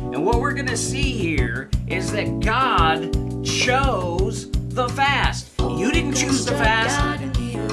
And what we're going to see here is that God chose the fast. You didn't choose the fast.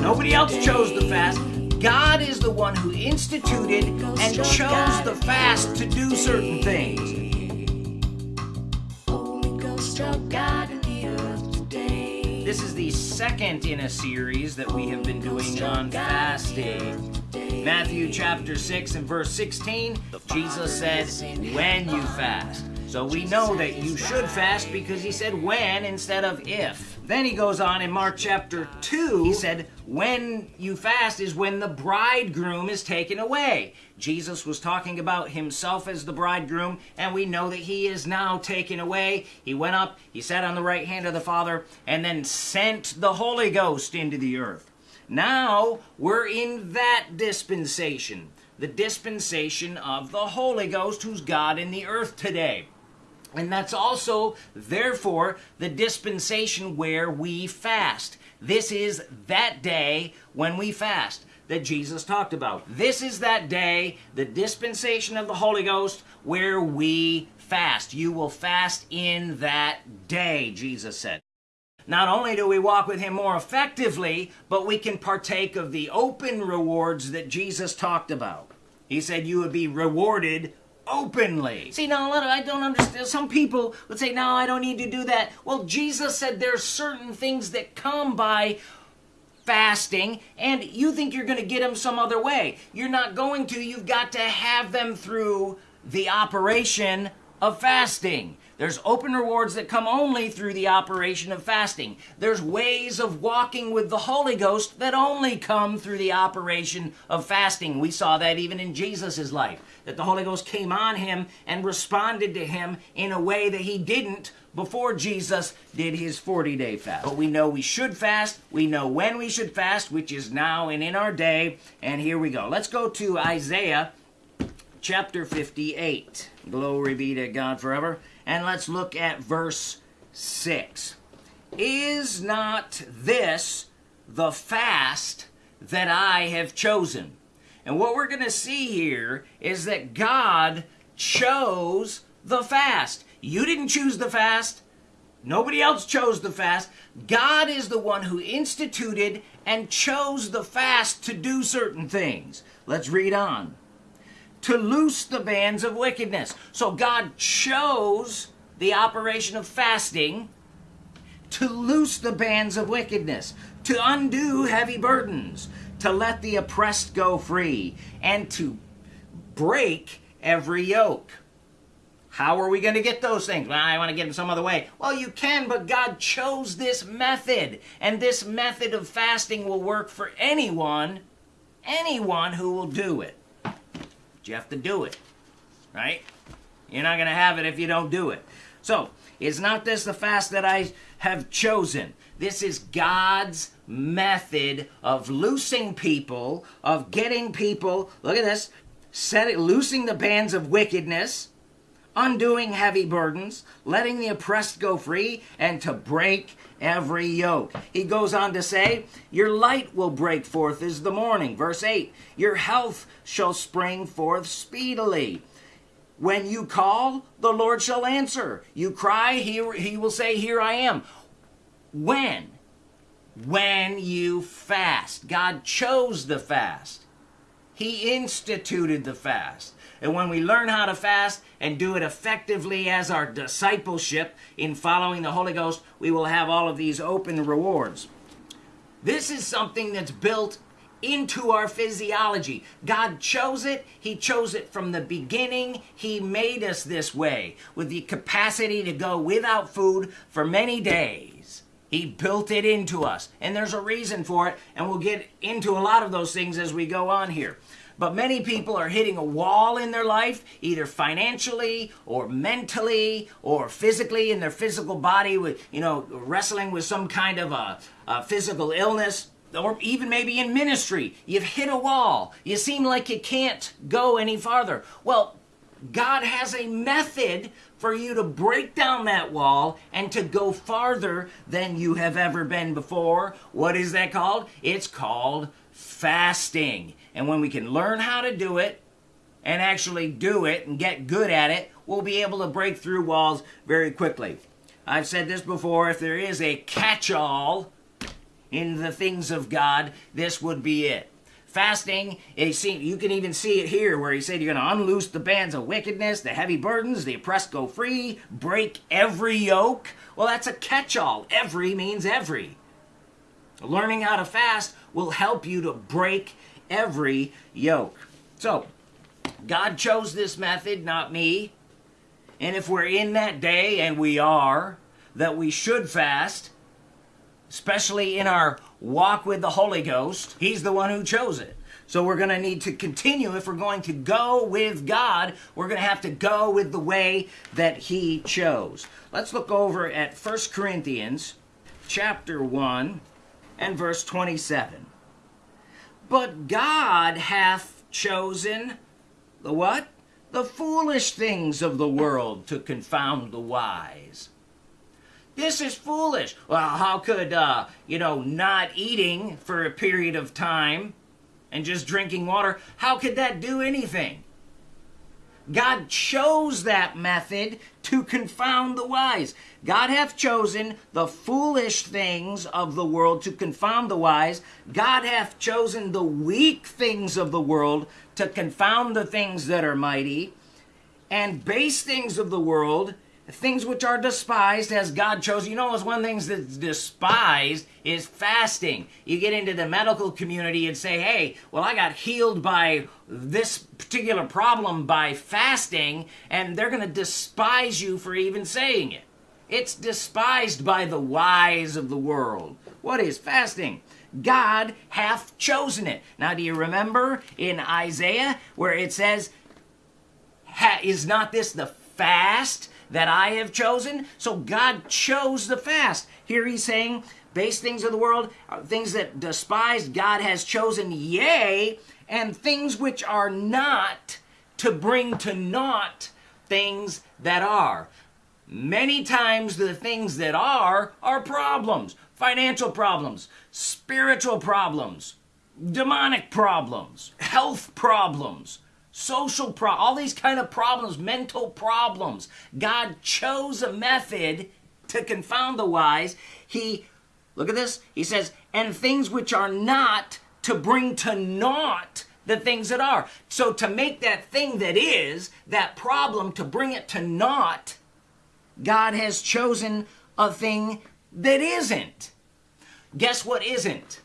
Nobody else chose the fast. God is the one who instituted and chose the fast to do certain things. This is the second in a series that we have been doing on fasting. Matthew chapter 6 and verse 16, Jesus said, when you fast. So we know that you should fast because he said when instead of if. Then he goes on in Mark chapter 2, he said, when you fast is when the bridegroom is taken away. Jesus was talking about himself as the bridegroom, and we know that he is now taken away. He went up, he sat on the right hand of the Father, and then sent the Holy Ghost into the earth. Now we're in that dispensation, the dispensation of the Holy Ghost, who's God in the earth today. And that's also, therefore, the dispensation where we fast. This is that day when we fast that Jesus talked about. This is that day, the dispensation of the Holy Ghost, where we fast. You will fast in that day, Jesus said. Not only do we walk with Him more effectively, but we can partake of the open rewards that Jesus talked about. He said you would be rewarded openly. See, now a lot of I don't understand. Some people would say, "No, I don't need to do that." Well, Jesus said there's certain things that come by fasting, and you think you're going to get them some other way. You're not going to. You've got to have them through the operation of fasting. There's open rewards that come only through the operation of fasting. There's ways of walking with the Holy Ghost that only come through the operation of fasting. We saw that even in Jesus' life, that the Holy Ghost came on him and responded to him in a way that he didn't before Jesus did his 40 day fast. But we know we should fast. We know when we should fast, which is now and in our day. And here we go. Let's go to Isaiah chapter 58. Glory be to God forever. And let's look at verse 6. Is not this the fast that I have chosen? And what we're going to see here is that God chose the fast. You didn't choose the fast. Nobody else chose the fast. God is the one who instituted and chose the fast to do certain things. Let's read on to loose the bands of wickedness. So God chose the operation of fasting to loose the bands of wickedness, to undo heavy burdens, to let the oppressed go free, and to break every yoke. How are we going to get those things? Well, I want to get them some other way. Well, you can, but God chose this method. And this method of fasting will work for anyone, anyone who will do it you have to do it, right? You're not going to have it if you don't do it. So, is not this the fast that I have chosen? This is God's method of loosing people, of getting people, look at this, set it, loosing the bands of wickedness, undoing heavy burdens, letting the oppressed go free, and to break every yoke. He goes on to say, Your light will break forth as the morning. Verse 8, Your health shall spring forth speedily. When you call, the Lord shall answer. You cry, he, he will say, Here I am. When? When you fast. God chose the fast. He instituted the fast. And when we learn how to fast and do it effectively as our discipleship in following the Holy Ghost, we will have all of these open rewards. This is something that's built into our physiology. God chose it. He chose it from the beginning. He made us this way with the capacity to go without food for many days. He built it into us. And there's a reason for it. And we'll get into a lot of those things as we go on here. But many people are hitting a wall in their life, either financially or mentally or physically in their physical body, with you know wrestling with some kind of a, a physical illness or even maybe in ministry, you've hit a wall. You seem like you can't go any farther. Well, God has a method for you to break down that wall and to go farther than you have ever been before. What is that called? It's called fasting. And when we can learn how to do it and actually do it and get good at it, we'll be able to break through walls very quickly. I've said this before if there is a catch all in the things of God, this would be it. Fasting, you can even see it here where he said you're going to unloose the bands of wickedness, the heavy burdens, the oppressed go free, break every yoke. Well, that's a catch all. Every means every. Learning how to fast will help you to break every yoke. So, God chose this method, not me. And if we're in that day, and we are, that we should fast, especially in our walk with the Holy Ghost, He's the one who chose it. So we're going to need to continue. If we're going to go with God, we're going to have to go with the way that He chose. Let's look over at 1 Corinthians chapter 1 and verse 27. But God hath chosen the what? The foolish things of the world to confound the wise. This is foolish. Well, how could, uh, you know, not eating for a period of time and just drinking water, how could that do anything? God chose that method to confound the wise. God hath chosen the foolish things of the world to confound the wise. God hath chosen the weak things of the world to confound the things that are mighty. And base things of the world things which are despised as God chose. You know, it's one of the things that's despised is fasting. You get into the medical community and say, hey, well, I got healed by this particular problem by fasting, and they're going to despise you for even saying it. It's despised by the wise of the world. What is fasting? God hath chosen it. Now, do you remember in Isaiah where it says, Is not this the fast that I have chosen. So God chose the fast. Here he's saying, base things of the world, uh, things that despised, God has chosen, yea, and things which are not to bring to naught things that are. Many times the things that are are problems, financial problems, spiritual problems, demonic problems, health problems social pro all these kind of problems mental problems. God chose a method to confound the wise. He look at this. He says and things which are not to bring to naught the things that are. So to make that thing that is that problem to bring it to naught god has chosen a thing that isn't. Guess what isn't?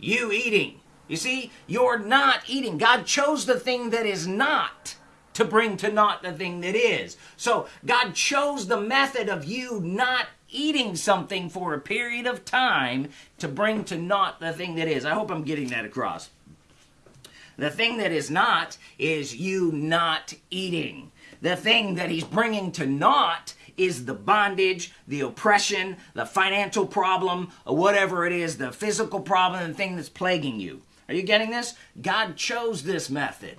You eating you see, you're not eating. God chose the thing that is not to bring to naught the thing that is. So God chose the method of you not eating something for a period of time to bring to naught the thing that is. I hope I'm getting that across. The thing that is not is you not eating. The thing that he's bringing to naught is the bondage, the oppression, the financial problem, or whatever it is, the physical problem, the thing that's plaguing you. Are you getting this? God chose this method.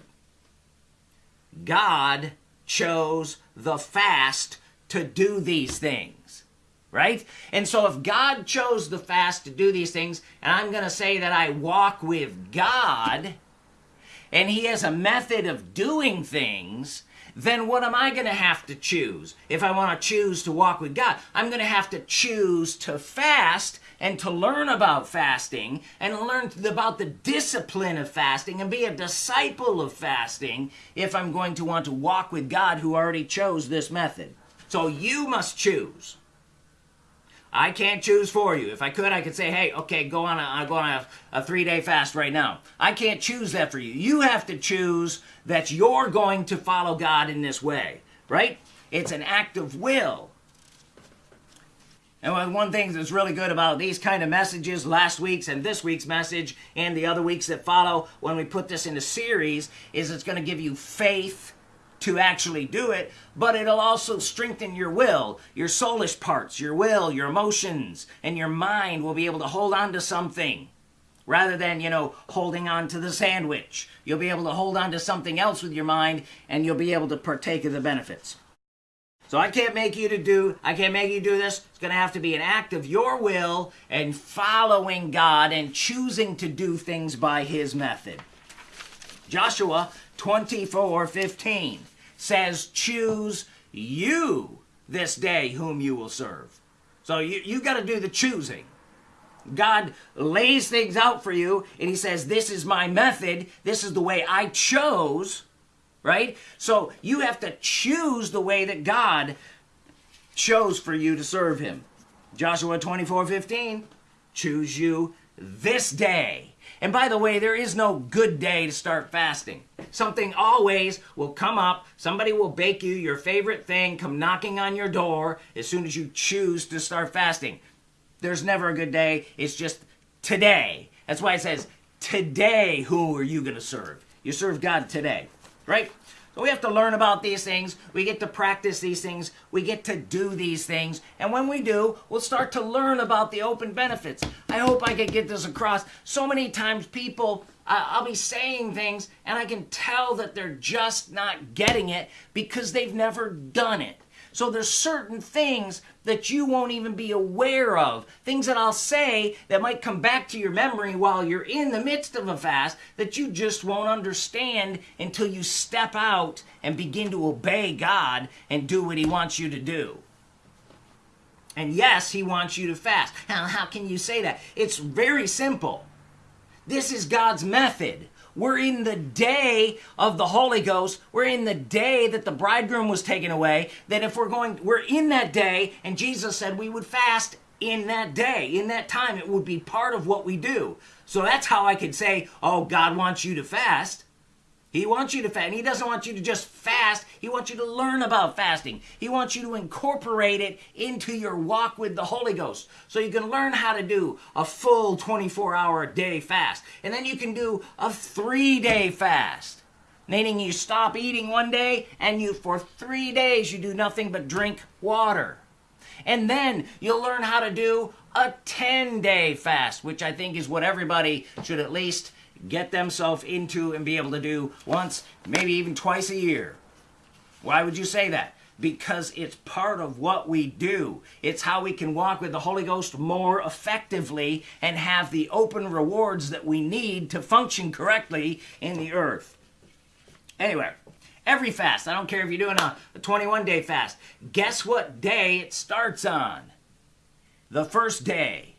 God chose the fast to do these things. Right? And so if God chose the fast to do these things, and I'm going to say that I walk with God, and He has a method of doing things, then what am I going to have to choose? If I want to choose to walk with God, I'm going to have to choose to fast and to learn about fasting and learn about the discipline of fasting and be a disciple of fasting if I'm going to want to walk with God who already chose this method. So you must choose. I can't choose for you. If I could, I could say, hey, okay, go on a, go on a, a three day fast right now. I can't choose that for you. You have to choose that you're going to follow God in this way, right? It's an act of will. And one thing that's really good about these kind of messages, last week's and this week's message, and the other weeks that follow, when we put this in a series, is it's going to give you faith to actually do it, but it'll also strengthen your will, your soulish parts, your will, your emotions, and your mind will be able to hold on to something rather than, you know, holding on to the sandwich. You'll be able to hold on to something else with your mind and you'll be able to partake of the benefits. So I can't make you to do, I can't make you do this. It's going to have to be an act of your will and following God and choosing to do things by His method. Joshua 24 15 says, Choose you this day whom you will serve. So you, you got to do the choosing. God lays things out for you and he says, This is my method. This is the way I chose, right? So you have to choose the way that God chose for you to serve him. Joshua 24 15, choose you this day. And by the way, there is no good day to start fasting. Something always will come up. Somebody will bake you your favorite thing, come knocking on your door as soon as you choose to start fasting. There's never a good day. It's just today. That's why it says, today, who are you going to serve? You serve God today, right? So we have to learn about these things. We get to practice these things. We get to do these things. And when we do, we'll start to learn about the open benefits. I hope I can get this across. So many times people, I'll be saying things and I can tell that they're just not getting it because they've never done it. So there's certain things that you won't even be aware of. Things that I'll say that might come back to your memory while you're in the midst of a fast that you just won't understand until you step out and begin to obey God and do what He wants you to do. And yes, He wants you to fast. How can you say that? It's very simple. This is God's method. We're in the day of the Holy Ghost. We're in the day that the bridegroom was taken away. That if we're going, we're in that day, and Jesus said we would fast in that day, in that time. It would be part of what we do. So that's how I could say, oh, God wants you to fast. He wants you to fast. And he doesn't want you to just fast. He wants you to learn about fasting. He wants you to incorporate it into your walk with the Holy Ghost. So you can learn how to do a full 24 hour day fast. And then you can do a three day fast. Meaning you stop eating one day and you, for three days, you do nothing but drink water. And then you'll learn how to do a 10 day fast, which I think is what everybody should at least get themselves into and be able to do once, maybe even twice a year. Why would you say that? Because it's part of what we do. It's how we can walk with the Holy Ghost more effectively and have the open rewards that we need to function correctly in the earth. Anyway, every fast, I don't care if you're doing a, a 21 day fast, guess what day it starts on? The first day.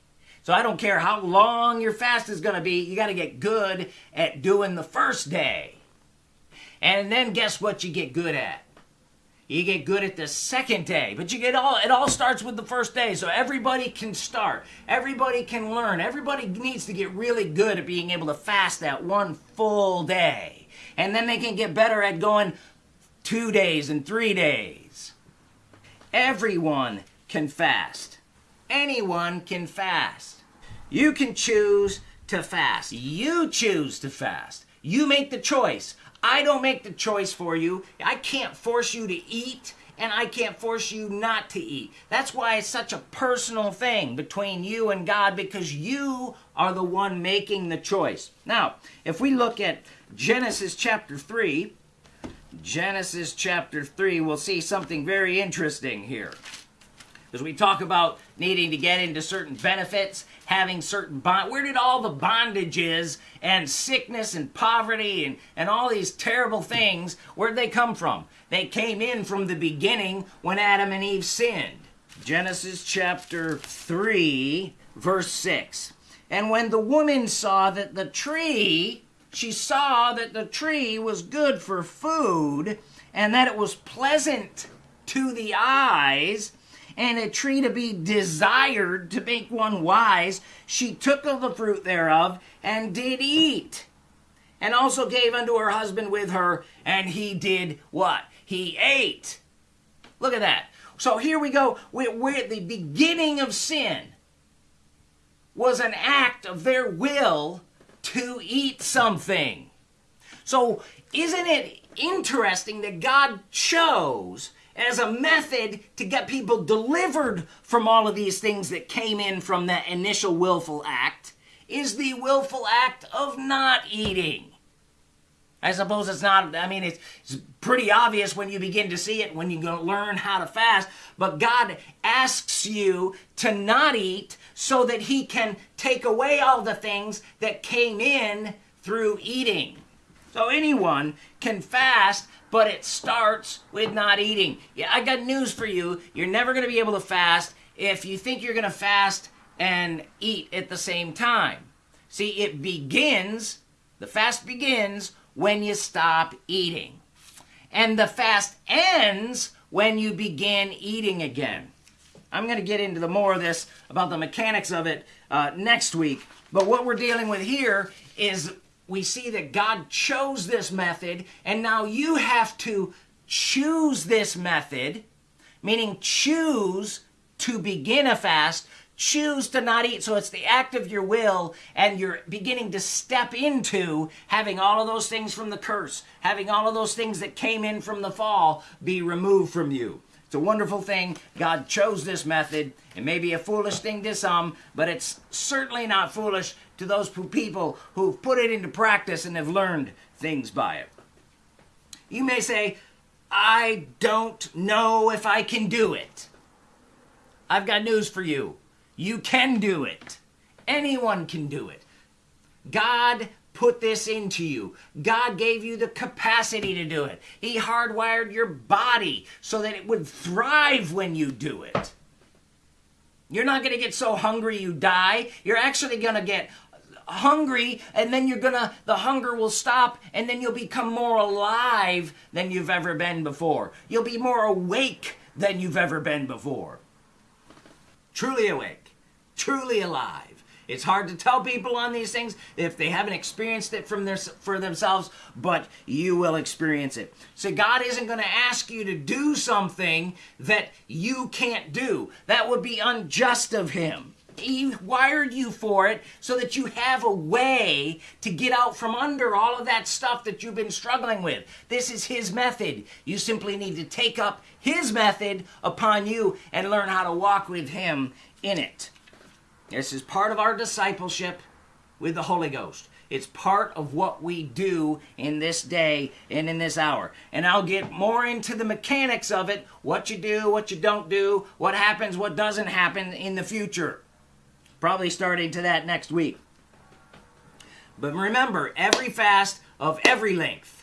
So I don't care how long your fast is going to be, you got to get good at doing the first day. And then guess what you get good at? You get good at the second day, but you get all it all starts with the first day. So everybody can start. Everybody can learn. Everybody needs to get really good at being able to fast that one full day. And then they can get better at going 2 days and 3 days. Everyone can fast. Anyone can fast. You can choose to fast. You choose to fast. You make the choice. I don't make the choice for you. I can't force you to eat and I can't force you not to eat. That's why it's such a personal thing between you and God because you are the one making the choice. Now, if we look at Genesis chapter 3, Genesis chapter 3, we'll see something very interesting here. As we talk about needing to get into certain benefits, having certain bond. Where did all the bondages and sickness and poverty and, and all these terrible things, where'd they come from? They came in from the beginning when Adam and Eve sinned. Genesis chapter 3, verse 6. And when the woman saw that the tree, she saw that the tree was good for food and that it was pleasant to the eyes and a tree to be desired to make one wise, she took of the fruit thereof and did eat. And also gave unto her husband with her, and he did what? He ate. Look at that. So here we go. We're, we're at the beginning of sin was an act of their will to eat something. So isn't it interesting that God chose as a method to get people delivered from all of these things that came in from that initial willful act is the willful act of not eating. I suppose it's not, I mean, it's, it's, pretty obvious when you begin to see it, when you learn how to fast, but God asks you to not eat so that He can take away all the things that came in through eating. So anyone can fast, but it starts with not eating. Yeah, I got news for you. You're never going to be able to fast if you think you're going to fast and eat at the same time. See, it begins, the fast begins when you stop eating. And the fast ends when you begin eating again. I'm going to get into the more of this about the mechanics of it uh, next week. But what we're dealing with here is we see that God chose this method, and now you have to choose this method, meaning choose to begin a fast, choose to not eat. So it's the act of your will, and you're beginning to step into having all of those things from the curse, having all of those things that came in from the fall be removed from you. It's a wonderful thing. God chose this method. It may be a foolish thing to some, but it's certainly not foolish to those people who've put it into practice and have learned things by it. You may say, I don't know if I can do it. I've got news for you. You can do it. Anyone can do it. God put this into you. God gave you the capacity to do it. He hardwired your body so that it would thrive when you do it. You're not going to get so hungry you die. You're actually going to get hungry and then you're gonna the hunger will stop and then you'll become more alive than you've ever been before. You'll be more awake than you've ever been before. Truly awake. Truly alive it's hard to tell people on these things if they haven't experienced it from their, for themselves, but you will experience it. So God isn't going to ask you to do something that you can't do. That would be unjust of him. He wired you for it so that you have a way to get out from under all of that stuff that you've been struggling with. This is His method. You simply need to take up His method upon you and learn how to walk with Him in it. This is part of our discipleship with the Holy Ghost. It's part of what we do in this day and in this hour. And I'll get more into the mechanics of it what you do, what you don't do, what happens, what doesn't happen in the future. Probably starting to that next week. But remember, every fast of every length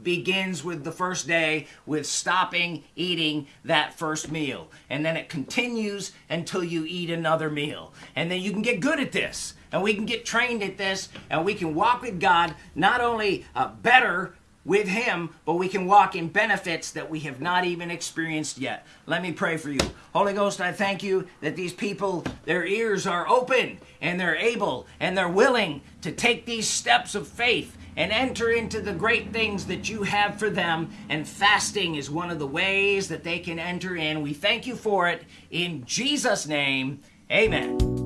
begins with the first day with stopping eating that first meal. And then it continues until you eat another meal. And then you can get good at this. And we can get trained at this. And we can walk with God not only uh, better with Him, but we can walk in benefits that we have not even experienced yet. Let me pray for you. Holy Ghost, I thank you that these people, their ears are open and they're able and they're willing to take these steps of faith and enter into the great things that you have for them. And fasting is one of the ways that they can enter in. We thank you for it. In Jesus' name, amen.